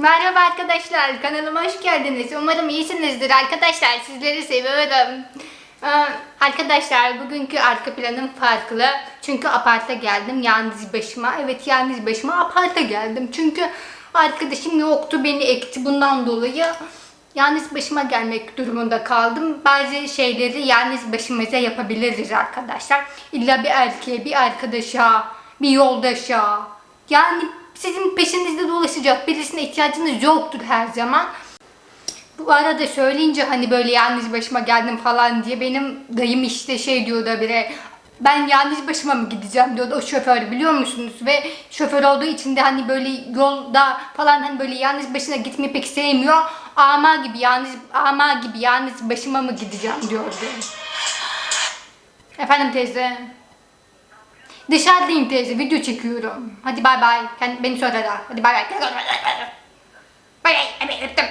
Merhaba arkadaşlar, kanalıma hoş geldiniz. Umarım iyisinizdir arkadaşlar. Sizleri seviyorum. Ee, arkadaşlar bugünkü arka planım farklı. Çünkü aparta geldim yalnız başıma. Evet yalnız başıma aparta geldim. Çünkü arkadaşım yoktu beni ekti bundan dolayı. Yalnız başıma gelmek durumunda kaldım. Bazı şeyleri yalnız başımıza yapabiliriz arkadaşlar. İlla bir erkeğe, bir arkadaşa, bir yoldaşa. Yani sizin peşinizde dolaşacak birisine ihtiyacınız yoktur her zaman. Bu arada söyleyince hani böyle yalnız başıma geldim falan diye benim dayım işte şey diyordu bire ben yalnız başıma mı gideceğim diyordu o şoför biliyor musunuz ve şoför olduğu için de hani böyle yolda falan hani böyle yalnız başına gitmeyi pek sevmiyor ama gibi yalnız ama gibi yalnız başıma mı gideceğim diyordu. Efendim teyze. Dışarıdayım teyze video çekiyorum. Hadi bay bay. Kendi beni sonra ara. Hadi bay bay. Bay bay. Öptüm.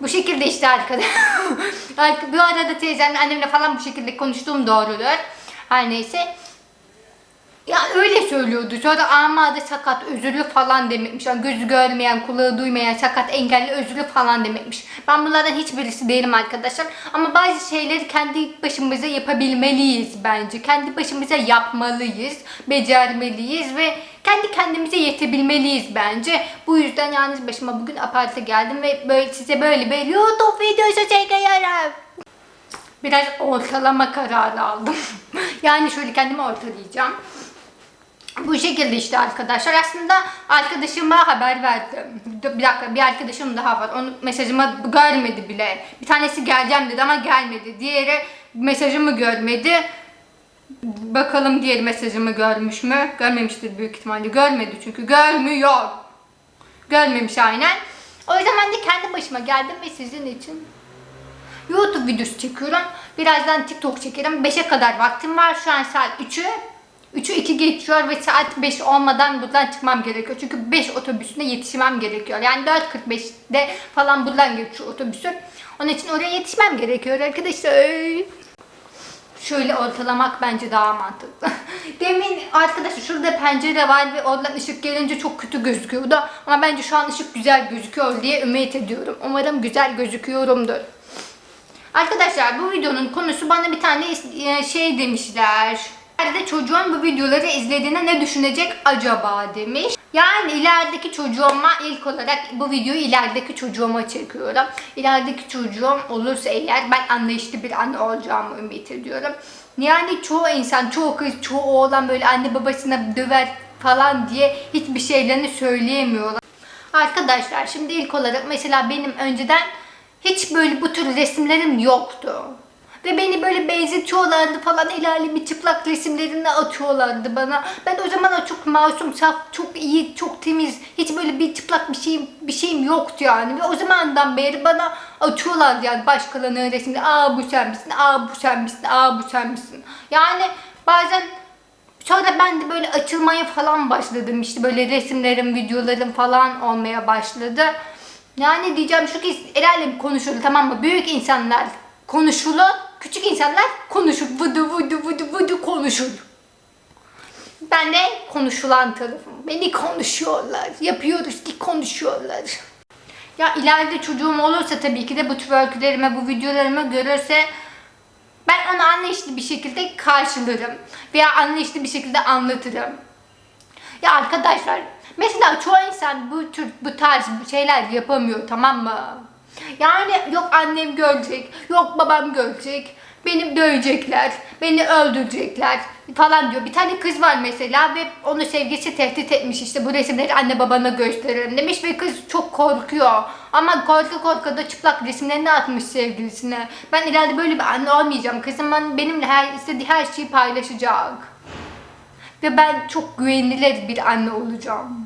Bu şekilde işte arkadaşlar. bu arada teyzemle annemle falan bu şekilde konuştuğum doğrudur. Her neyse. Ya öyle söylüyordu. Sonra amade sakat, özürlü falan demekmiş. Yani gözü görmeyen, kulağı duymayan, sakat, engelli, özürlü falan demekmiş. Ben bunlardan hiçbirisi değilim arkadaşlar. Ama bazı şeyleri kendi başımıza yapabilmeliyiz bence. Kendi başımıza yapmalıyız, becermeliyiz ve kendi kendimize yetebilmeliyiz bence. Bu yüzden yalnız başıma bugün aparte geldim ve böyle size böyle bir YouTube videosu çekiyorum. Biraz ortalama kararı aldım. yani şöyle kendimi ortalayacağım. Bu şekilde işte arkadaşlar. Aslında arkadaşıma haber verdim. Bir dakika bir arkadaşım daha var. Onu mesajımı görmedi bile. Bir tanesi geleceğim dedi ama gelmedi. Diğeri mesajımı görmedi. Bakalım diğer mesajımı görmüş mü? Görmemiştir büyük ihtimalle. Görmedi çünkü. Görmüyor. Görmemiş aynen. O yüzden ben de kendi başıma geldim ve sizin için YouTube videosu çekiyorum. Birazdan TikTok çekerim. 5'e kadar vaktim var. Şu an saat 3'ü. 3'ü 2 geçiyor ve saat 5 olmadan buradan çıkmam gerekiyor. Çünkü 5 otobüsüne yetişmem gerekiyor. Yani 4.45'de falan buradan geçiyor otobüsü. Onun için oraya yetişmem gerekiyor arkadaşlar. Şöyle ortalamak bence daha mantıklı. Demin arkadaşlar şurada pencere var ve oradan ışık gelince çok kötü gözüküyordu. Ama bence şu an ışık güzel gözüküyor diye ümit ediyorum. Umarım güzel gözüküyorumdur. Arkadaşlar bu videonun konusu bana bir tane şey demişler. İleride çocuğun bu videoları izlediğinde ne düşünecek acaba demiş. Yani ilerideki çocuğuma ilk olarak bu videoyu ilerideki çocuğuma çekiyorum. İlerideki çocuğum olursa eğer ben anlayışlı bir anne olacağımı ümit ediyorum. Yani çoğu insan, çoğu kız, çoğu oğlan böyle anne babasına döver falan diye hiçbir şeylerini söyleyemiyorlar. Arkadaşlar şimdi ilk olarak mesela benim önceden hiç böyle bu tür resimlerim yoktu. Ve beni böyle benzetiyorlardı falan el alemi çıplak resimlerini atıyorlardı bana. Ben o zaman çok masum, saf, çok iyi, çok temiz. Hiç böyle bir çıplak bir şeyim, bir şeyim yoktu yani. Ve o zamandan beri bana atıyorlardı yani başkalarının resimleri. Aa bu sen misin, aa bu sen misin, aa bu sen misin. Yani bazen Sonra ben de böyle açılmaya falan başladım. İşte böyle resimlerim, videolarım falan olmaya başladı. Yani diyeceğim şu ki el alem konuşulur tamam mı? Büyük insanlar konuşulur. Küçük insanlar konuşur. Vudu vudu vudu vudu konuşur. Ben de konuşulan tarafım. Beni konuşuyorlar. Yapıyoruz ki konuşuyorlar. Ya ileride çocuğum olursa tabii ki de bu tür öykülerime, bu videolarımı görürse ben onu anlayışlı bir şekilde karşılarım. Veya anlayışlı bir şekilde anlatırım. Ya arkadaşlar mesela çoğu insan bu tür bu tarz şeyler yapamıyor tamam mı? Yani yok annem görecek, yok babam görecek, beni dövecekler, beni öldürecekler falan diyor. Bir tane kız var mesela ve onu sevgisi tehdit etmiş işte bu resimleri anne babana gösterelim demiş ve kız çok korkuyor. Ama korku korku da çıplak resimlerini atmış sevgilisine. Ben ileride böyle bir anne olmayacağım. Kızım benimle her istediği her şeyi paylaşacak. Ve ben çok güvenilir bir anne olacağım.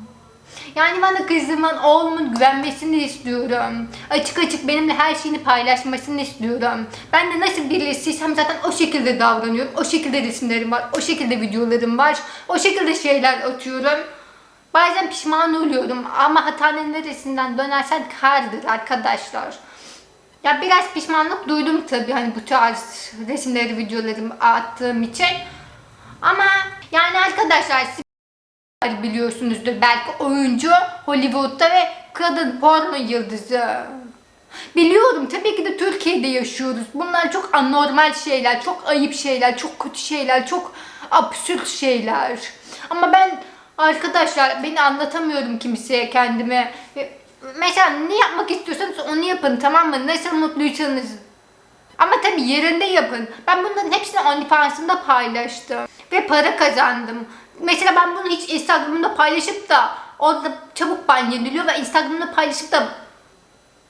Yani bana kızımın, oğlumun güvenmesini istiyorum. Açık açık benimle her şeyini paylaşmasını istiyorum. Ben de nasıl birisiysem zaten o şekilde davranıyorum. O şekilde resimlerim var, o şekilde videolarım var. O şekilde şeyler atıyorum. Bazen pişman oluyorum ama hatanın neresinden dönersen kardır arkadaşlar. Ya biraz pişmanlık duydum tabii hani bu tarz resimleri, videolarımı attığım için. Ama yani arkadaşlar biliyorsunuzdur belki oyuncu Hollywood'da ve kadın porno yıldızı. Biliyorum tabii ki de Türkiye'de yaşıyoruz. Bunlar çok anormal şeyler, çok ayıp şeyler, çok kötü şeyler, çok absürt şeyler. Ama ben arkadaşlar beni anlatamıyorum kimseye kendime. Mesela ne yapmak istiyorsanız onu yapın tamam mı? Nasıl mutluysanız. Ama tabii yerinde yapın. Ben bunların hepsini OnlyFans'ımda paylaştım. Ve para kazandım. Mesela ben bunu hiç Instagram'da paylaşıp da orada çabuk ban yeniliyor ve Instagram'da paylaşıp da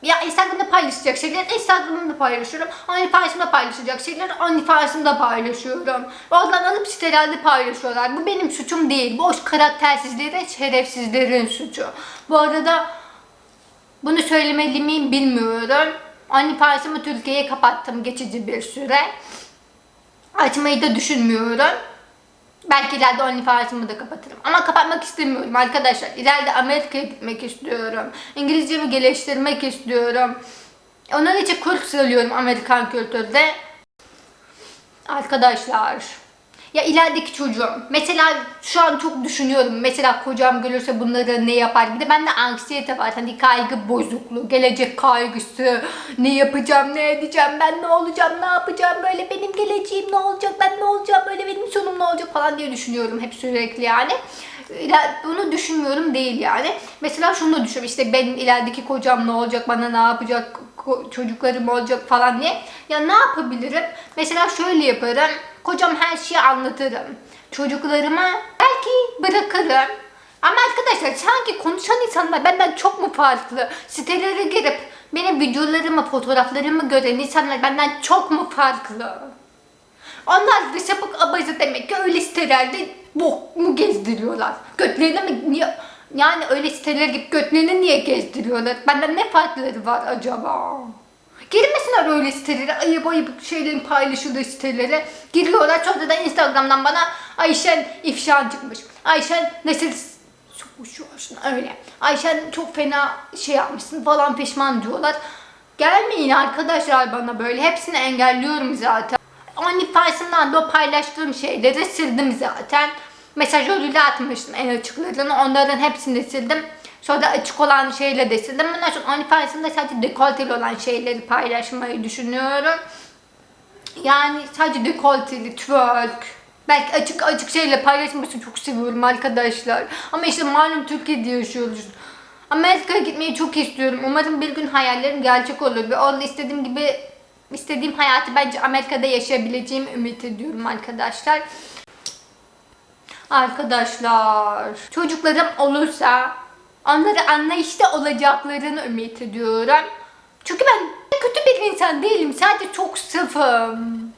ya Instagram'da paylaşacak şeyler Instagram'da paylaşıyorum. OnlyFans'ımda paylaşacak şeyler OnlyFans'ımda paylaşıyorum. Oradan alıp sitelerde paylaşıyorlar. Bu benim suçum değil. O karaktersizlerin, şerefsizlerin suçu. Bu arada bunu söylemeli miyim bilmiyorum. OnlyFans'ımı Türkiye'ye kapattım geçici bir süre. Açmayı da düşünmüyorum. Belki ileride OnlyFans'ımı da kapatırım. Ama kapatmak istemiyorum arkadaşlar. İleride Amerika'ya gitmek istiyorum. İngilizcemi geliştirmek istiyorum. Onun için kurs alıyorum Amerikan kültürde. Arkadaşlar. Ya ilerideki çocuğum. Mesela şu an çok düşünüyorum. Mesela kocam görürse bunları ne yapar? Bir de bende anksiyete var. Hani kaygı bozukluğu, gelecek kaygısı. Ne yapacağım, ne edeceğim, ben ne olacağım, ne yapacağım? Böyle benim geleceğim ne olacak, ben ne olacağım? Böyle benim sonum ne olacak falan diye düşünüyorum hep sürekli yani. Bunu düşünmüyorum değil yani. Mesela şunu da düşünüyorum. İşte benim ilerideki kocam ne olacak, bana ne yapacak, çocuklarım olacak falan diye. Ya ne yapabilirim? Mesela şöyle yaparım. Kocam her şeyi anlatırım. Çocuklarıma belki bırakırım. Ama arkadaşlar sanki konuşan insanlar benden çok mu farklı? Sitelere girip benim videolarımı, fotoğraflarımı gören insanlar benden çok mu farklı? Onlar da sapık abazı demek ki öyle sitelerde bok mu gezdiriyorlar? Götlerini mi niye? Yani öyle siteler gibi götlerini niye gezdiriyorlar? Benden ne farkları var acaba? Girmesinler öyle sitelere, ayıp ayıp şeylerin paylaşıldığı sitelere. Giriyorlar sonra da Instagram'dan bana Ayşen ifşa çıkmış. Ayşen nasıl sokuşuyorsun öyle. Ayşen çok fena şey yapmışsın falan pişman diyorlar. Gelmeyin arkadaşlar bana böyle. Hepsini engelliyorum zaten. OnlyFans'ımdan da o paylaştığım şeyleri sildim zaten. Mesajlarıyla atmıştım en açıklarını. Onların hepsini sildim. Sonra da açık olan şeyle de sildim. Bundan sonra OnlyFans'ımda sadece dekolteli olan şeyleri paylaşmayı düşünüyorum. Yani sadece dekolteli, twerk, belki açık açık şeyle paylaşmasını çok seviyorum arkadaşlar. Ama işte malum Türkiye'de yaşıyoruz. Amerika'ya gitmeyi çok istiyorum. Umarım bir gün hayallerim gerçek olur ve orada istediğim gibi istediğim hayatı bence Amerika'da yaşayabileceğimi ümit ediyorum arkadaşlar. Arkadaşlar, çocuklarım olursa onları anlayışta olacaklarını ümit ediyorum. Çünkü ben kötü bir insan değilim. Sadece çok safım.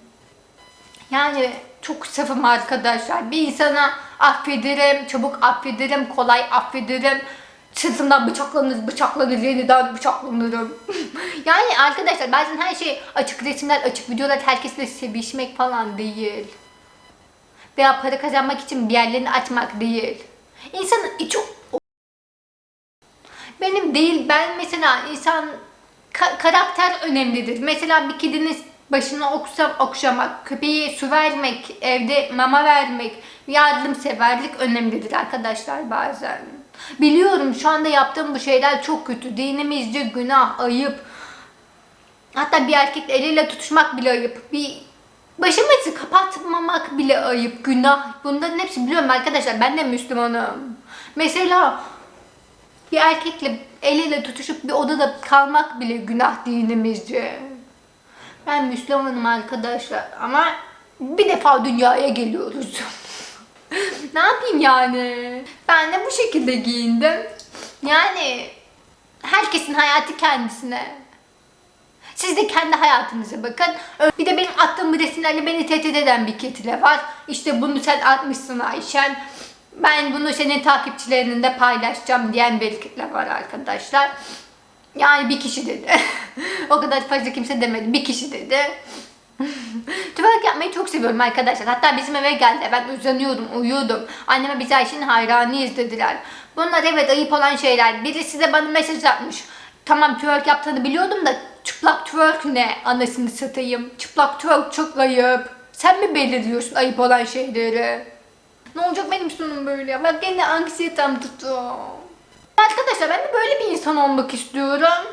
Yani çok safım arkadaşlar. Bir insana affederim, çabuk affederim, kolay affederim. Sırtımdan bıçaklanır, bıçaklanır, yeniden bıçaklanırım. yani arkadaşlar bazen her şey açık resimler, açık videolar, herkesle sevişmek falan değil. Veya para kazanmak için bir yerlerini açmak değil. İnsanın içi benim değil. Ben mesela insan ka- karakter önemlidir. Mesela bir kedinin başına okusam okşamak, köpeğe su vermek, evde mama vermek, yardımseverlik önemlidir arkadaşlar bazen. Biliyorum şu anda yaptığım bu şeyler çok kötü. Dinimizce günah, ayıp. Hatta bir erkekle eliyle tutuşmak bile ayıp. Bir başımızı kapatmamak bile ayıp, günah. Bunların hepsi biliyorum arkadaşlar. Ben de Müslümanım. Mesela bir erkekle eliyle tutuşup bir odada kalmak bile günah dinimizce. Ben Müslümanım arkadaşlar ama bir defa dünyaya geliyoruz. ne yapayım yani? Ben de bu şekilde giyindim. Yani herkesin hayatı kendisine. Siz de kendi hayatınıza bakın. Bir de benim attığım resimlerle beni tehdit eden bir kitle var. İşte bunu sen atmışsın Ayşen ben bunu senin takipçilerinin de paylaşacağım diyen bir kitle var arkadaşlar. Yani bir kişi dedi. o kadar fazla kimse demedi. Bir kişi dedi. Twerk yapmayı çok seviyorum arkadaşlar. Hatta bizim eve geldi. Ben uzanıyordum, uyuyordum. Anneme biz Ayşe'nin hayranıyız dediler. Bunlar evet ayıp olan şeyler. Birisi de bana mesaj atmış. Tamam twerk yaptığını biliyordum da çıplak twerk ne? Anasını satayım. Çıplak twerk çok ayıp. Sen mi belirliyorsun ayıp olan şeyleri? Ne olacak benim sonum böyle? Bak gene anksiyetem tuttu. Arkadaşlar ben de böyle bir insan olmak istiyorum.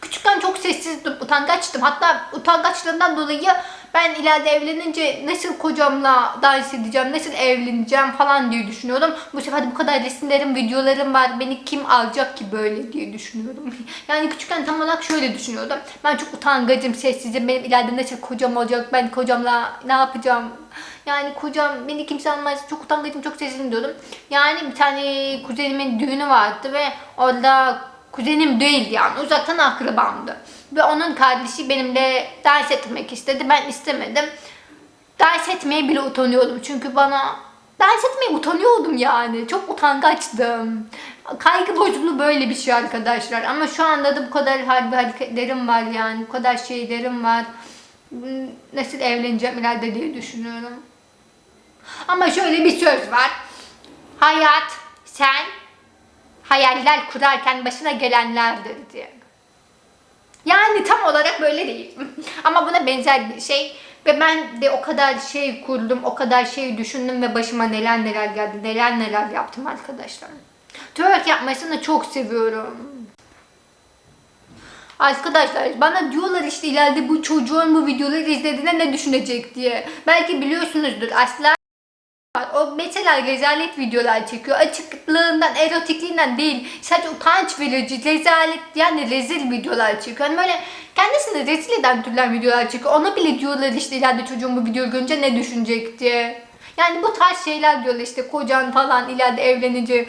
Küçükken çok sessizdim, utangaçtım. Hatta utangaçlığından dolayı ben ileride evlenince nasıl kocamla dans edeceğim, nasıl evleneceğim falan diye düşünüyordum. Bu sefer bu kadar resimlerim, videolarım var. Beni kim alacak ki böyle diye düşünüyorum. Yani küçükken tam olarak şöyle düşünüyordum. Ben çok utangacım, sessizim. Benim ileride nasıl kocam olacak, ben kocamla ne yapacağım? Yani kocam beni kimse almaz. Çok utangacım, çok sessizim diyordum. Yani bir tane kuzenimin düğünü vardı ve orada kuzenim değildi yani uzaktan akrabamdı. Ve onun kardeşi benimle dans etmek istedi. Ben istemedim. Dans etmeye bile utanıyordum. Çünkü bana dans etmeye utanıyordum yani. Çok utangaçtım. Kaygı bozukluğu böyle bir şey arkadaşlar. Ama şu anda da bu kadar harbi hareketlerim var yani. Bu kadar şeylerim var. Nasıl evleneceğim ileride diye düşünüyorum. Ama şöyle bir söz var. Hayat sen hayaller kurarken başına gelenlerdir diye. Yani tam olarak böyle değil. Ama buna benzer bir şey. Ve ben de o kadar şey kurdum, o kadar şey düşündüm ve başıma neler neler geldi, neler neler yaptım arkadaşlar. Twerk yapmasını çok seviyorum. Arkadaşlar bana diyorlar işte ileride bu çocuğun bu videoları izlediğinde ne düşünecek diye. Belki biliyorsunuzdur asla O mesela rezalet videolar çekiyor. Açıklığından, erotikliğinden değil. Sadece utanç verici, rezalet yani rezil videolar çekiyor. Hani böyle kendisini rezil eden türler videolar çekiyor. Ona bile diyorlar işte ileride çocuğun bu videoyu görünce ne düşünecek diye. Yani bu tarz şeyler diyorlar işte kocan falan ileride evlenince.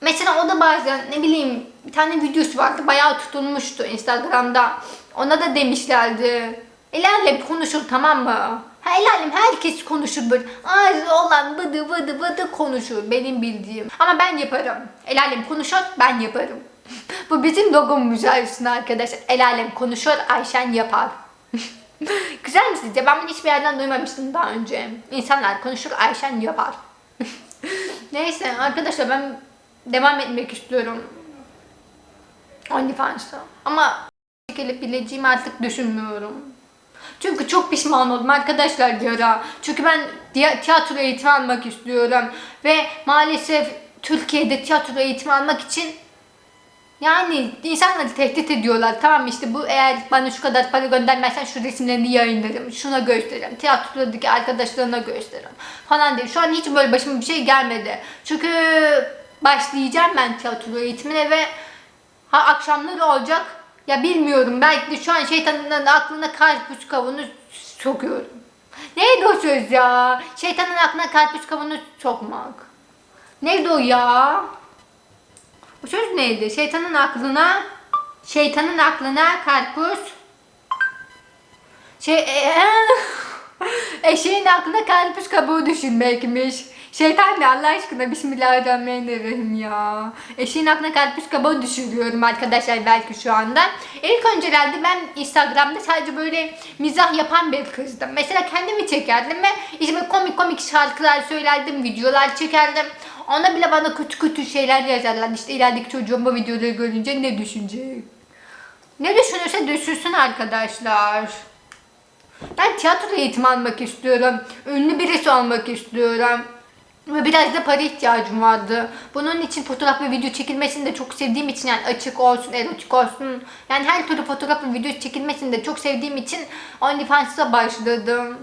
Mesela o da bazen ne bileyim bir tane videosu vardı bayağı tutulmuştu Instagram'da. Ona da demişlerdi. İlerle konuşur tamam mı? Ha, el alem herkes konuşur böyle. Ağzı olan vıdı vıdı vıdı konuşur benim bildiğim. Ama ben yaparım. El alem konuşur ben yaparım. Bu bizim logomuz aslında arkadaşlar. El alem konuşur Ayşen yapar. Güzel mi sizce? Ben bunu hiçbir yerden duymamıştım daha önce. İnsanlar konuşur Ayşen yapar. Neyse arkadaşlar ben devam etmek istiyorum. OnlyFans'a. Ama gelip bileceğimi artık düşünmüyorum. Çünkü çok pişman oldum arkadaşlar bir ara. Çünkü ben tiyatro eğitimi almak istiyorum. Ve maalesef Türkiye'de tiyatro eğitimi almak için yani insanları tehdit ediyorlar. Tamam işte bu eğer bana şu kadar para göndermezsen şu resimlerini yayınlarım. Şuna gösteririm. Tiyatrodaki arkadaşlarına gösteririm. Falan diye. Şu an hiç böyle başıma bir şey gelmedi. Çünkü başlayacağım ben tiyatro eğitimine ve ha akşamları olacak. Ya bilmiyorum belki de şu an şeytanın aklına karpuz kavunu sokuyorum. Neydi o söz ya? Şeytanın aklına karpuz kavunu sokmak. Neydi o ya? O söz neydi? Şeytanın aklına şeytanın aklına karpuz şey e, eşeğin aklına karpuz kabuğu düşünmekmiş. Şeytan ne Allah aşkına Bismillahirrahmanirrahim ya. Eşeğin aklına karpuz kabuğu düşürüyorum arkadaşlar belki şu anda. İlk öncelerde ben Instagram'da sadece böyle mizah yapan bir kızdım. Mesela kendimi çekerdim ve işte komik komik şarkılar söylerdim, videolar çekerdim. Ona bile bana kötü kötü şeyler yazarlar. İşte ilerideki çocuğum bu videoları görünce ne düşünecek? Ne düşünürse düşünsün arkadaşlar. Ben tiyatro eğitimi almak istiyorum. Ünlü birisi olmak istiyorum. Ve biraz da para ihtiyacım vardı. Bunun için fotoğraf ve video çekilmesini de çok sevdiğim için yani açık olsun, erotik olsun. Yani her türlü fotoğraf ve video çekilmesini de çok sevdiğim için OnlyFans'a başladım.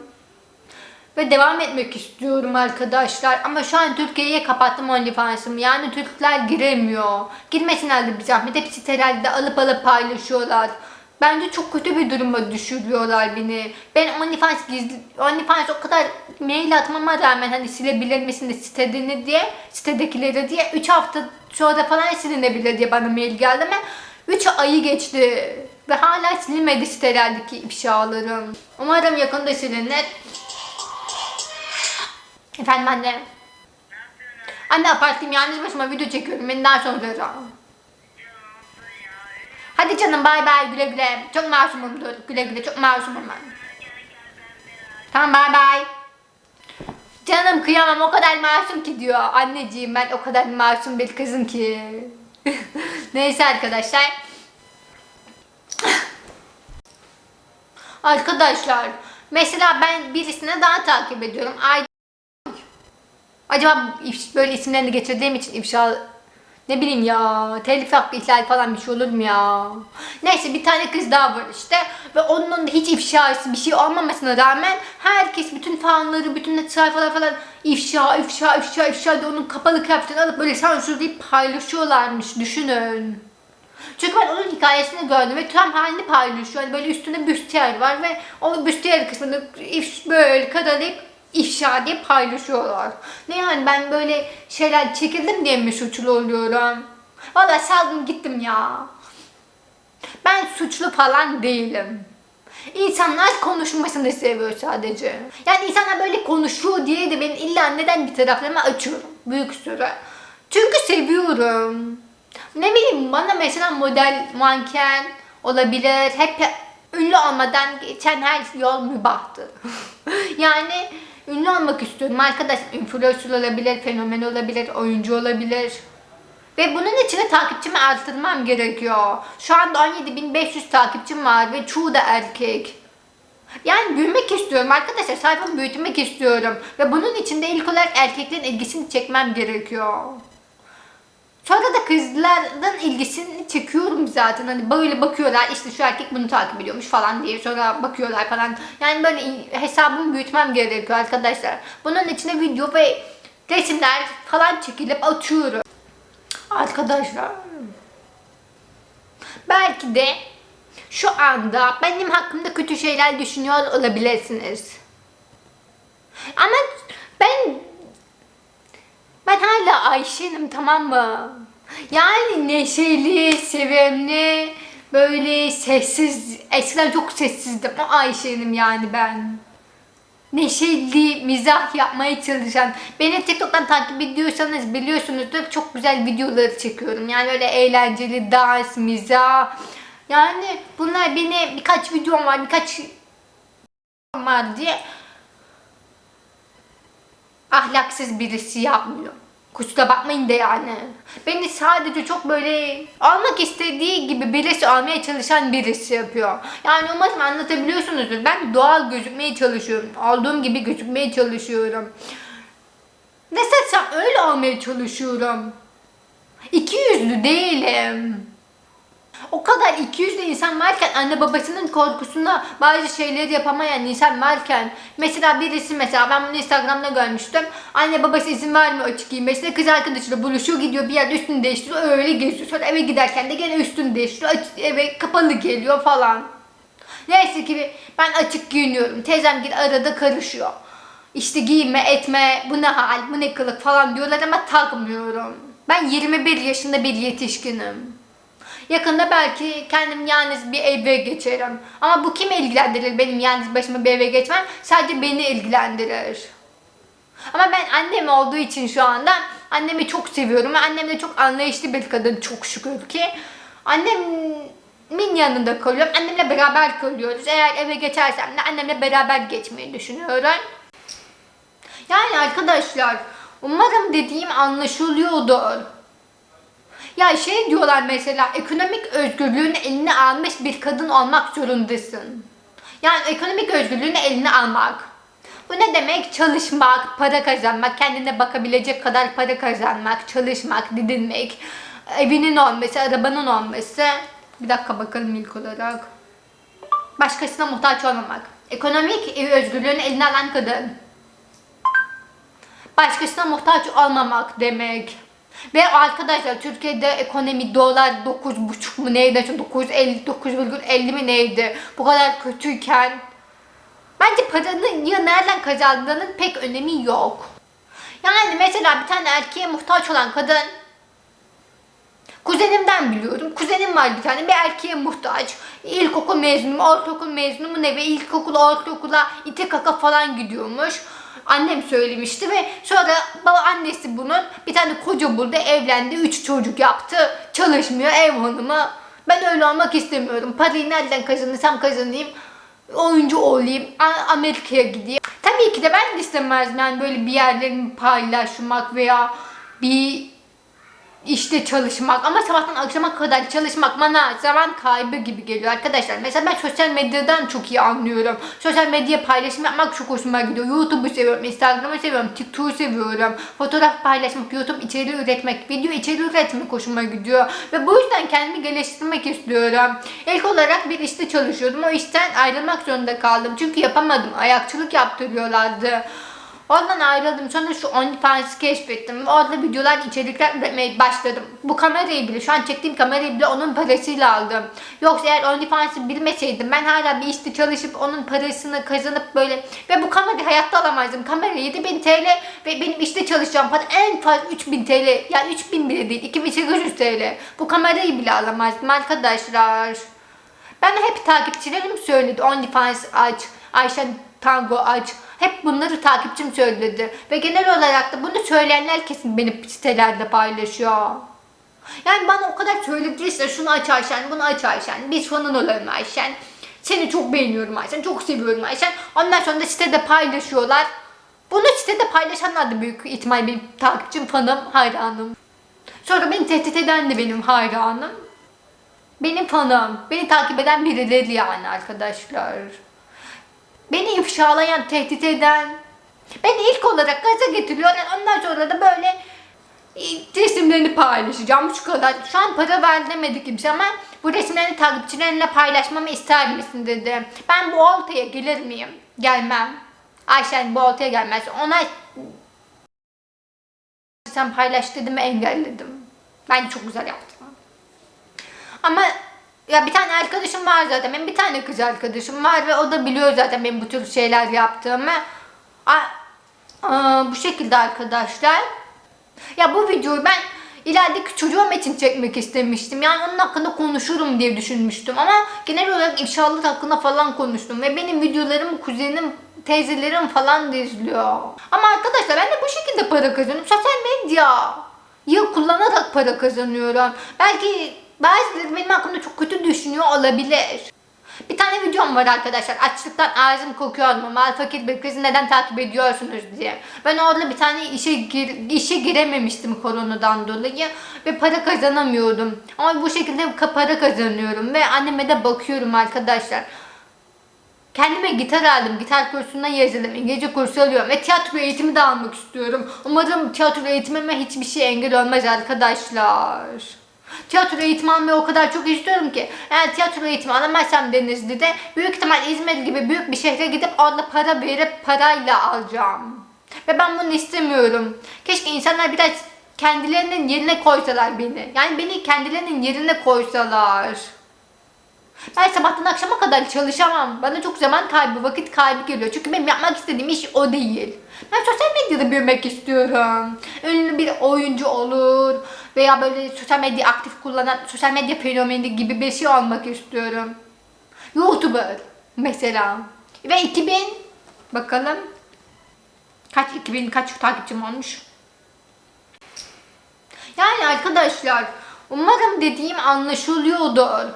Ve devam etmek istiyorum arkadaşlar. Ama şu an Türkiye'ye kapattım OnlyFans'ımı. Yani Türkler giremiyor. Girmesinler de bir zahmet. Hepsi sitelerde alıp alıp paylaşıyorlar. Bence çok kötü bir duruma düşürüyorlar beni. Ben OnlyFans gizli, OnlyFans o kadar mail atmama rağmen hani silebilir misin de sitedini diye, sitedekileri diye 3 hafta sonra falan silinebilir diye bana mail geldi ama 3 ayı geçti. Ve hala silinmedi sitelerdeki ifşalarım. Umarım yakında silinir. Efendim anne. Anne apartayım yalnız başıma video çekiyorum. Beni daha sonra ara. Hadi canım bay bay güle güle. Çok masumumdur. Güle güle çok masumum ben. Tamam bay bay. Canım kıyamam o kadar masum ki diyor. Anneciğim ben o kadar masum bir kızım ki. Neyse arkadaşlar. Arkadaşlar mesela ben birisine daha takip ediyorum. Ay Acaba böyle isimlerini geçirdiğim için ifşa Ne bileyim ya telif hakkı ihlal falan bir şey olur mu ya? Neyse bir tane kız daha var işte ve onun da hiç ifşası bir şey olmamasına rağmen herkes bütün fanları bütün sayfalar falan ifşa ifşa ifşa ifşa diye onun kapalı kıyafetini alıp böyle sansürleyip paylaşıyorlarmış düşünün. Çünkü ben onun hikayesini gördüm ve tam halini paylaşıyor. Yani böyle üstünde büstiyer var ve o büstiyer kısmını if, böyle karalayıp ifşa diye paylaşıyorlar. Ne yani ben böyle şeyler çekildim diye mi suçlu oluyorum? Valla saldım gittim ya. Ben suçlu falan değilim. İnsanlar konuşmasını seviyor sadece. Yani insanlar böyle konuşuyor diye de ben illa neden bir taraflarımı açıyorum. Büyük süre. Çünkü seviyorum. Ne bileyim bana mesela model, manken olabilir. Hep ünlü olmadan geçen her yol mübahtı. yani ünlü olmak istiyorum. Arkadaş influencer olabilir, fenomen olabilir, oyuncu olabilir. Ve bunun için de takipçimi arttırmam gerekiyor. Şu anda 17.500 takipçim var ve çoğu da erkek. Yani büyümek istiyorum arkadaşlar. Sayfamı büyütmek istiyorum. Ve bunun için de ilk olarak erkeklerin ilgisini çekmem gerekiyor. Sonra da kızların ilgisini çekiyorum zaten. Hani böyle bakıyorlar işte şu erkek bunu takip ediyormuş falan diye. Sonra bakıyorlar falan. Yani böyle hesabımı büyütmem gerekiyor arkadaşlar. Bunun içine video ve resimler falan çekilip atıyorum. Arkadaşlar. Belki de şu anda benim hakkımda kötü şeyler düşünüyor olabilirsiniz. Ama ben ben hala Ayşe'nim tamam mı? Yani neşeli, sevimli, böyle sessiz, eskiden çok sessizdim. O Ayşe'nim yani ben. Neşeli, mizah yapmaya çalışan. Beni TikTok'tan takip ediyorsanız biliyorsunuzdur çok güzel videoları çekiyorum. Yani öyle eğlenceli dans, mizah. Yani bunlar beni birkaç videom var, birkaç var diye ahlaksız birisi yapmıyor. Kusura bakmayın da yani. Beni sadece çok böyle almak istediği gibi birisi almaya çalışan birisi yapıyor. Yani umarım anlatabiliyorsunuzdur. Ben doğal gözükmeye çalışıyorum. Aldığım gibi gözükmeye çalışıyorum. Ne seçsem öyle almaya çalışıyorum. İki yüzlü değilim. O kadar iki yüzlü insan varken anne babasının korkusunda bazı şeyleri yapamayan insan varken mesela birisi mesela ben bunu Instagram'da görmüştüm. Anne babası izin vermiyor açık giymesine. Kız arkadaşıyla buluşuyor gidiyor bir yerde üstünü değiştiriyor öyle geziyor. Sonra eve giderken de gene üstünü değiştiriyor. Açık, eve kapalı geliyor falan. Neyse ki ben açık giyiniyorum. Teyzem gibi arada karışıyor. İşte giyinme etme bu ne hal bu ne kılık falan diyorlar ama takmıyorum. Ben 21 yaşında bir yetişkinim. Yakında belki kendim yalnız bir eve geçerim. Ama bu kimi ilgilendirir benim yalnız başıma bir eve geçmem? Sadece beni ilgilendirir. Ama ben annem olduğu için şu anda annemi çok seviyorum. Annem de çok anlayışlı bir kadın çok şükür ki. Annemin yanında kalıyorum. Annemle beraber kalıyoruz. Eğer eve geçersem de annemle beraber geçmeyi düşünüyorum. Yani arkadaşlar umarım dediğim anlaşılıyordur. Ya şey diyorlar mesela ekonomik özgürlüğünü eline almış bir kadın olmak zorundasın. Yani ekonomik özgürlüğünü eline almak. Bu ne demek? Çalışmak, para kazanmak, kendine bakabilecek kadar para kazanmak, çalışmak, didinmek, evinin olması, arabanın olması. Bir dakika bakalım ilk olarak. Başkasına muhtaç olmamak. Ekonomik özgürlüğünü eline alan kadın. Başkasına muhtaç olmamak demek. Ve arkadaşlar Türkiye'de ekonomi dolar 9,5 mu neydi? 950 9,50 mi neydi? Bu kadar kötüyken bence paranın ya nereden kazandığının pek önemi yok. Yani mesela bir tane erkeğe muhtaç olan kadın Kuzenimden biliyorum. Kuzenim var bir tane. Bir erkeğe muhtaç. İlkokul mezunu, ortaokul mezunu mu ne ve ilkokul, ortaokula ite kaka falan gidiyormuş. Annem söylemişti ve sonra baba annesi bunun bir tane koca buldu, evlendi, üç çocuk yaptı. Çalışmıyor, ev hanımı. Ben öyle olmak istemiyorum. Parayı nereden kazanırsam kazanayım. Oyuncu olayım, Amerika'ya gideyim. Tabii ki de ben de istemezdim yani böyle bir yerlerimi paylaşmak veya bir işte çalışmak ama sabahtan akşama kadar çalışmak bana zaman kaybı gibi geliyor arkadaşlar. Mesela ben sosyal medyadan çok iyi anlıyorum. Sosyal medya paylaşım yapmak çok hoşuma gidiyor. YouTube'u seviyorum, Instagram'ı seviyorum, TikTok'u seviyorum. Fotoğraf paylaşmak, YouTube içeriği üretmek, video içeriği üretmek hoşuma gidiyor. Ve bu yüzden kendimi geliştirmek istiyorum. İlk olarak bir işte çalışıyordum. O işten ayrılmak zorunda kaldım. Çünkü yapamadım. Ayakçılık yaptırıyorlardı. Oradan ayrıldım. Sonra şu OnlyFans'ı keşfettim. Orada videolar, içerikler üretmeye başladım. Bu kamerayı bile, şu an çektiğim kamerayı bile onun parasıyla aldım. Yoksa eğer OnlyFans'ı bilmeseydim ben hala bir işte çalışıp onun parasını kazanıp böyle ve bu kamerayı hayatta alamazdım. Kamera 7000 TL ve benim işte çalışacağım para en fazla 3000 TL. Yani 3000 bile değil, 2800 TL. Bu kamerayı bile alamazdım arkadaşlar. Ben hep takipçilerim söyledi OnlyFans aç, Ayşen Tango aç. Hep bunları takipçim söyledi. Ve genel olarak da bunu söyleyenler kesin benim sitelerde paylaşıyor. Yani bana o kadar söylediyse şunu aç Ayşen, bunu aç Ayşen, biz falan olalım Ayşen. Seni çok beğeniyorum Ayşen, çok seviyorum Ayşen. Ondan sonra da sitede paylaşıyorlar. Bunu sitede paylaşanlar da büyük ihtimal benim takipçim, fanım, hayranım. Sonra beni tehdit eden de benim hayranım. Benim fanım. Beni takip eden birileri yani arkadaşlar. Beni ifşalayan, tehdit eden. Beni ilk olarak gaza getiriyor. Yani ondan sonra da böyle e, resimlerini paylaşacağım şu kadar. Şu an para ver demedi kimse ama bu resimlerini takipçilerinle paylaşmamı ister misin dedi. Ben bu oltaya gelir miyim? Gelmem. Ayşen bu oltaya gelmez. Ona sen paylaş dedim engelledim. Ben çok güzel yaptım. Ama ya bir tane arkadaşım var zaten. Benim bir tane kız arkadaşım var ve o da biliyor zaten benim bu tür şeyler yaptığımı. Aa, aa, bu şekilde arkadaşlar. Ya bu videoyu ben ilerideki çocuğum için çekmek istemiştim. Yani onun hakkında konuşurum diye düşünmüştüm. Ama genel olarak ifşalık hakkında falan konuştum. Ve benim videolarım kuzenim, teyzelerim falan da izliyor. Ama arkadaşlar ben de bu şekilde para kazanıyorum. Sosyal medya. Ya kullanarak para kazanıyorum. Belki bazıları benim hakkımda çok kötü düşünüyor olabilir. Bir tane videom var arkadaşlar. Açlıktan ağzım kokuyor mu? Mal fakir bir kızı neden takip ediyorsunuz diye. Ben orada bir tane işe gir, işe girememiştim koronadan dolayı ve para kazanamıyordum. Ama bu şekilde para kazanıyorum ve anneme de bakıyorum arkadaşlar. Kendime gitar aldım. Gitar kursuna yazıldım. İngilizce kursu alıyorum. Ve tiyatro eğitimi de almak istiyorum. Umarım tiyatro eğitimime hiçbir şey engel olmaz arkadaşlar. Tiyatro eğitimi almayı o kadar çok istiyorum ki. Eğer tiyatro eğitimi alamazsam Denizli'de büyük ihtimal İzmir gibi büyük bir şehre gidip orada para verip parayla alacağım. Ve ben bunu istemiyorum. Keşke insanlar biraz kendilerinin yerine koysalar beni. Yani beni kendilerinin yerine koysalar. Ben sabahtan akşama kadar çalışamam. Bana çok zaman kaybı, vakit kaybı geliyor. Çünkü benim yapmak istediğim iş o değil. Ben sosyal medyada büyümek istiyorum. Ünlü bir oyuncu olur veya böyle sosyal medya aktif kullanan sosyal medya fenomeni gibi bir şey olmak istiyorum. YouTuber mesela. Ve 2000 bakalım kaç 2000 kaç takipçim olmuş. Yani arkadaşlar umarım dediğim anlaşılıyordur.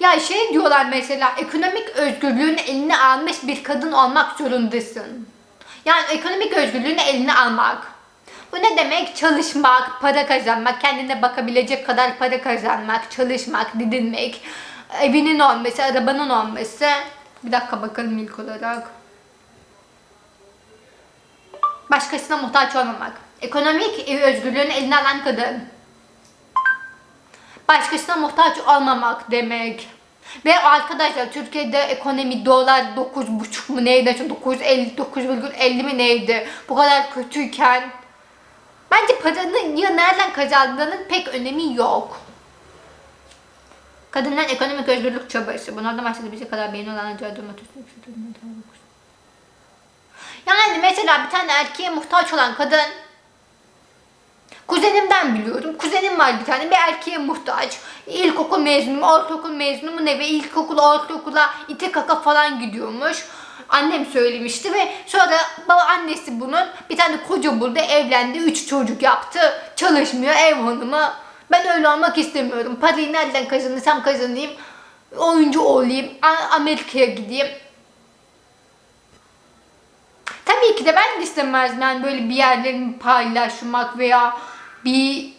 Ya şey diyorlar mesela ekonomik özgürlüğünü eline almış bir kadın olmak zorundasın. Yani ekonomik özgürlüğünü eline almak. Bu ne demek? Çalışmak, para kazanmak, kendine bakabilecek kadar para kazanmak, çalışmak, didinmek, evinin olması, arabanın olması. Bir dakika bakalım ilk olarak. Başkasına muhtaç olmamak. Ekonomik özgürlüğünü eline alan kadın başkasına muhtaç olmamak demek. Ve arkadaşlar Türkiye'de ekonomi dolar 9,5 mu neydi? 9,50 9,50 mi neydi? Bu kadar kötüyken bence paranın ya nereden kazandığının pek önemi yok. Kadınların ekonomik özgürlük çabası. Bunlardan bahsedebilecek kadar beğeni olan acayip durma Yani mesela bir tane erkeğe muhtaç olan kadın Kuzenimden biliyorum. Kuzenim var bir tane. Bir erkeğe muhtaç. İlkokul mezunu, ortaokul mezunu mu ne ve ilkokul, ortaokula ite kaka falan gidiyormuş. Annem söylemişti ve sonra baba annesi bunun bir tane koca buldu, evlendi, üç çocuk yaptı. Çalışmıyor, ev hanımı. Ben öyle olmak istemiyorum. Parayı nereden kazanırsam kazanayım. Oyuncu olayım, Amerika'ya gideyim. Tabii ki de ben de istemezdim yani böyle bir yerlerimi paylaşmak veya bir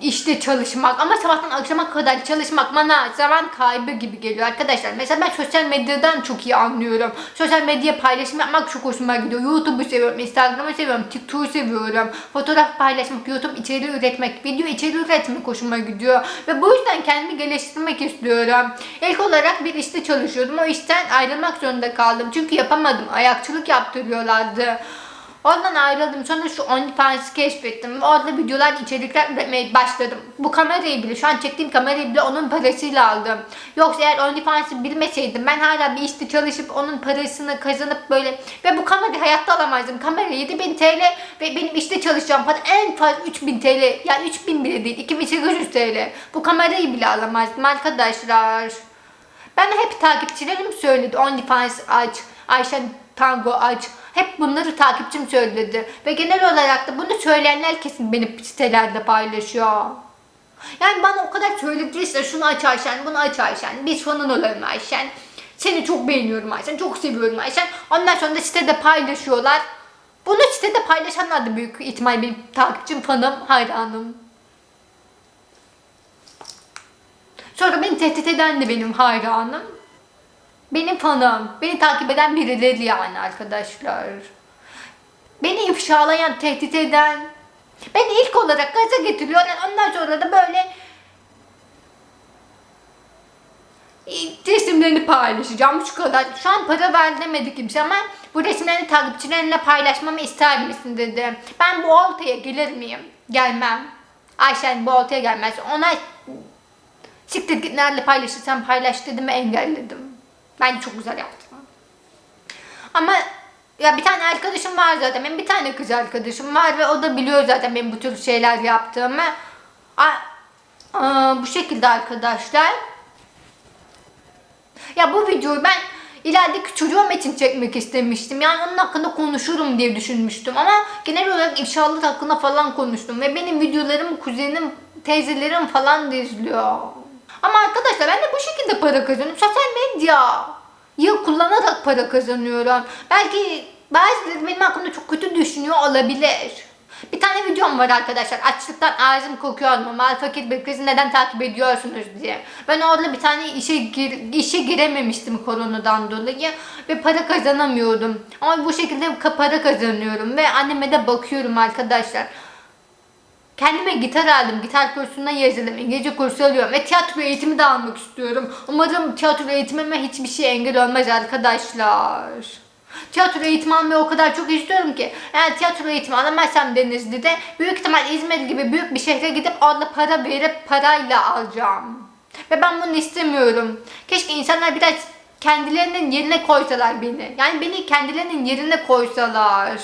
işte çalışmak ama sabahtan akşama kadar çalışmak bana zaman kaybı gibi geliyor arkadaşlar. Mesela ben sosyal medyadan çok iyi anlıyorum. Sosyal medya paylaşım yapmak çok hoşuma gidiyor. YouTube'u seviyorum, Instagram'ı seviyorum, TikTok'u seviyorum. Fotoğraf paylaşmak, YouTube içeriği üretmek, video içeriği üretmek hoşuma gidiyor. Ve bu yüzden kendimi geliştirmek istiyorum. İlk olarak bir işte çalışıyordum. O işten ayrılmak zorunda kaldım. Çünkü yapamadım. Ayakçılık yaptırıyorlardı. Ondan ayrıldım. Sonra şu OnlyFans'ı keşfettim. Orada videolar, içerikler üretmeye başladım. Bu kamerayı bile, şu an çektiğim kamerayı bile onun parasıyla aldım. Yoksa eğer OnlyFans'ı bilmeseydim ben hala bir işte çalışıp onun parasını kazanıp böyle ve bu kamerayı hayatta alamazdım. Kamera 7000 TL ve benim işte çalışacağım para en fazla 3000 TL. Yani 3000 bile değil, 2800 TL. Bu kamerayı bile alamazdım arkadaşlar. Ben hep takipçilerim söyledi OnlyFans aç, Ayşen Tango aç. Hep bunları takipçim söyledi. Ve genel olarak da bunu söyleyenler kesin benim sitelerde paylaşıyor. Yani bana o kadar söylediyse şunu aç Ayşen, bunu aç Ayşen, biz fanın olalım Ayşen. Seni çok beğeniyorum Ayşen, çok seviyorum Ayşen. Ondan sonra da sitede paylaşıyorlar. Bunu sitede paylaşanlar da büyük ihtimal benim takipçim, fanım, hayranım. Sonra beni tehdit eden de benim hayranım. Benim fanım. Beni takip eden birileri yani arkadaşlar. Beni ifşalayan, tehdit eden. Beni ilk olarak gaza getiriyorlar. Ondan sonra da böyle resimlerini paylaşacağım şu kadar. Şu an para ver demedi kimse ama bu resimlerini takipçilerinle paylaşmamı ister misin dedi. Ben bu oltaya gelir miyim? Gelmem. Ayşen bu oltaya gelmez. Ona siktir git nerede paylaşırsan paylaş dedim engelledim. Bence çok güzel yaptım. Ama ya bir tane arkadaşım var zaten. Benim bir tane kız arkadaşım var ve o da biliyor zaten benim bu tür şeyler yaptığımı. A, aa, bu şekilde arkadaşlar. Ya bu videoyu ben ilerideki çocuğum için çekmek istemiştim. Yani onun hakkında konuşurum diye düşünmüştüm. Ama genel olarak ifşalık hakkında falan konuştum. Ve benim videolarım kuzenim, teyzelerim falan da izliyor. Ama arkadaşlar ben de bu şekilde para kazanıyorum. Sosyal medya ya kullanarak para kazanıyorum. Belki bazıları benim hakkımda çok kötü düşünüyor olabilir. Bir tane videom var arkadaşlar. Açlıktan ağzım kokuyor mu? Mal fakir bir kızı neden takip ediyorsunuz diye. Ben orada bir tane işe gir, işe girememiştim koronadan dolayı ve para kazanamıyordum. Ama bu şekilde para kazanıyorum ve anneme de bakıyorum arkadaşlar. Kendime gitar aldım. Gitar kursuna yazıldım. İngilizce kursu alıyorum. Ve tiyatro eğitimi de almak istiyorum. Umarım tiyatro eğitimime hiçbir şey engel olmaz arkadaşlar. Tiyatro eğitimi almayı o kadar çok istiyorum ki. Eğer tiyatro eğitimi alamazsam Denizli'de büyük ihtimal İzmir gibi büyük bir şehre gidip orada para verip parayla alacağım. Ve ben bunu istemiyorum. Keşke insanlar biraz kendilerinin yerine koysalar beni. Yani beni kendilerinin yerine koysalar.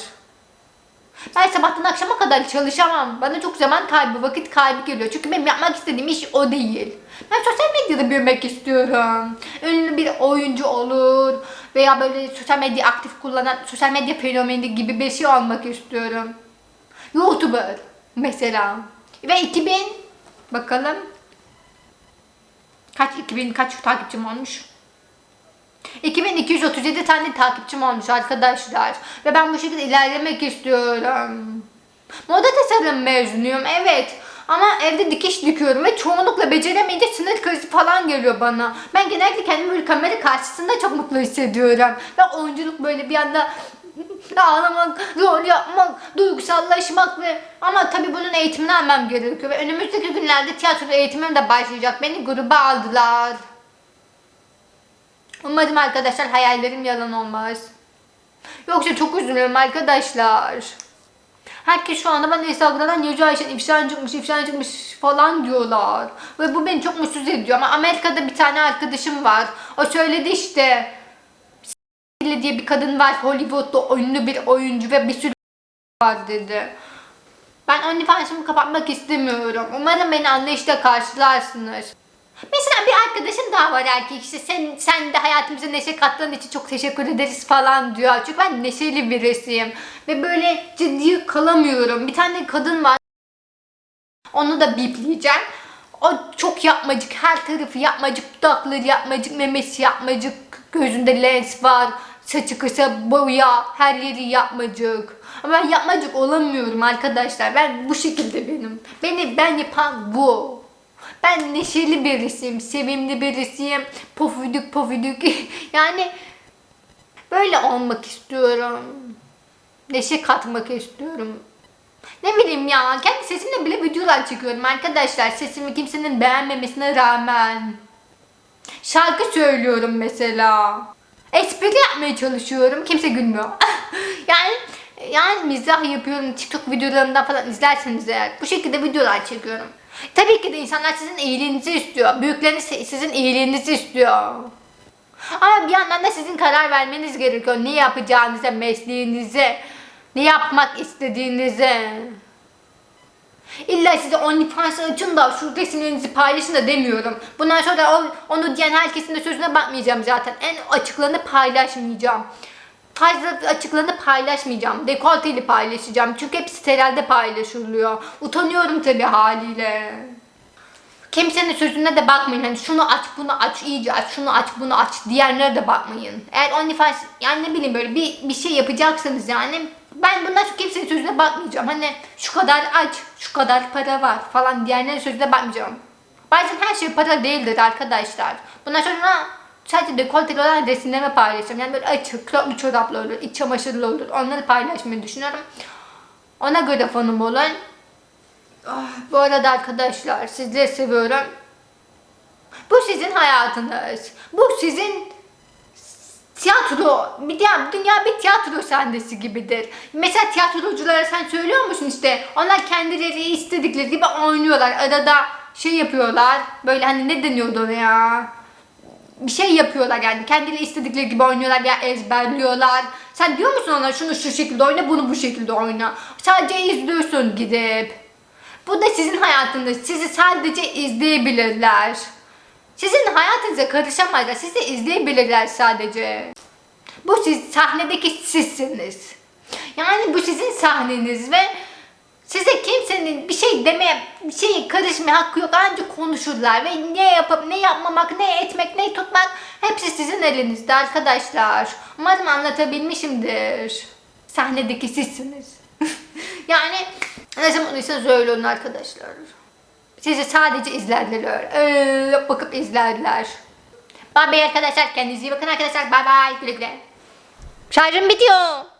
Ben sabahtan akşama kadar çalışamam. Bana çok zaman kaybı, vakit kaybı geliyor. Çünkü benim yapmak istediğim iş o değil. Ben sosyal medyada büyümek istiyorum. Ünlü bir oyuncu olur veya böyle sosyal medya aktif kullanan sosyal medya fenomeni gibi bir şey olmak istiyorum. YouTuber mesela. Ve 2000 bakalım kaç 2000 kaç takipçim olmuş? 2237 tane takipçim olmuş arkadaşlar. Ve ben bu şekilde ilerlemek istiyorum. Moda tasarım mezunuyum evet. Ama evde dikiş dikiyorum ve çoğunlukla beceremeyince sinir krizi falan geliyor bana. Ben genellikle kendimi böyle kamera karşısında çok mutlu hissediyorum. Ve oyunculuk böyle bir anda ağlamak, rol yapmak, duygusallaşmak ve ama tabii bunun eğitimini almam gerekiyor. Ve önümüzdeki günlerde tiyatro eğitimim de başlayacak. Beni gruba aldılar. Umarım arkadaşlar hayallerim yalan olmaz. Yoksa çok üzülüyorum arkadaşlar. Herkes şu anda bana Instagram'dan Yüce Ayşen ifşan çıkmış, ifşan çıkmış falan diyorlar. Ve bu beni çok mutsuz ediyor. Ama Amerika'da bir tane arkadaşım var. O söyledi işte. S- diye bir kadın var. Hollywood'da ünlü bir oyuncu ve bir sürü var dedi. Ben OnlyFans'ımı kapatmak istemiyorum. Umarım beni anlayışla karşılarsınız. Mesela bir arkadaşım daha var erkek işte sen, sen de hayatımıza neşe kattığın için çok teşekkür ederiz falan diyor. Çünkü ben neşeli birisiyim. Ve böyle ciddi kalamıyorum. Bir tane kadın var. Onu da bipleyeceğim. O çok yapmacık. Her tarafı yapmacık. Dudakları yapmacık. Memesi yapmacık. Gözünde lens var. saçı kısa, boya, her yeri yapmacık. Ama ben yapmacık olamıyorum arkadaşlar. Ben bu şekilde benim. Beni ben yapan bu. Ben neşeli birisiyim, sevimli birisiyim. Pofuduk pofuduk. yani böyle olmak istiyorum. Neşe katmak istiyorum. Ne bileyim ya kendi sesimle bile videolar çekiyorum arkadaşlar. Sesimi kimsenin beğenmemesine rağmen. Şarkı söylüyorum mesela. Espri yapmaya çalışıyorum. Kimse gülmüyor. yani yani mizah yapıyorum. TikTok videolarımdan falan izlerseniz eğer. Bu şekilde videolar çekiyorum. Tabii ki de insanlar sizin iyiliğinizi istiyor. Büyükleriniz sizin iyiliğinizi istiyor. Ama bir yandan da sizin karar vermeniz gerekiyor. Ne yapacağınıza, mesleğinize, ne yapmak istediğinize. İlla size OnlyFans açın da şu resimlerinizi paylaşın da demiyorum. Bundan sonra onu diyen herkesin de sözüne bakmayacağım zaten. En açıklarını paylaşmayacağım. Fazla açıklarını paylaşmayacağım. Dekolteli paylaşacağım. Çünkü hep sitelerde paylaşılıyor. Utanıyorum tabii haliyle. Kimsenin sözüne de bakmayın. Hani şunu aç, bunu aç, iyice aç, şunu aç, bunu aç diyenlere de bakmayın. Eğer OnlyFans yani ne bileyim böyle bir, bir şey yapacaksanız yani ben bundan sonra kimsenin sözüne bakmayacağım. Hani şu kadar aç, şu kadar para var falan diyenlerin sözüne bakmayacağım. Bazen her şey para değildir arkadaşlar. Bundan sonra sadece dekolteli olan resimlerimi paylaşacağım. Yani böyle açık, kroklu çoraplı olur, iç çamaşırlı olur. Onları paylaşmayı düşünüyorum. Ona göre fanım olun. Ah, bu arada arkadaşlar sizleri seviyorum. Bu sizin hayatınız. Bu sizin tiyatro, bir dünya, dünya bir tiyatro sahnesi gibidir. Mesela tiyatroculara sen söylüyor musun işte onlar kendileri istedikleri gibi oynuyorlar. Arada şey yapıyorlar. Böyle hani ne deniyordu ya? Bir şey yapıyorlar yani. Kendileri istedikleri gibi oynuyorlar ya ezberliyorlar. Sen diyor musun ona şunu şu şekilde oyna, bunu bu şekilde oyna. Sadece izliyorsun gidip. Bu da sizin hayatınız. Sizi sadece izleyebilirler. Sizin hayatınıza karışamazlar. Sizi izleyebilirler sadece. Bu siz sahnedeki sizsiniz. Yani bu sizin sahneniz ve size kimsenin bir şey demeye, bir şey karışmaya hakkı yok. Ancak konuşurlar ve ne yapıp ne yapmamak, ne etmek, ne tutmak hepsi sizin elinizde arkadaşlar. Umarım anlatabilmişimdir. Sahnedeki sizsiniz. yani ne zaman olursanız öyle olun arkadaşlar. Sizi sadece izlerler. Öyle bakıp izlerler. Bye bye arkadaşlar. Kendinize iyi bakın arkadaşlar. Bye bye. Güle güle. Şarjım bitiyor.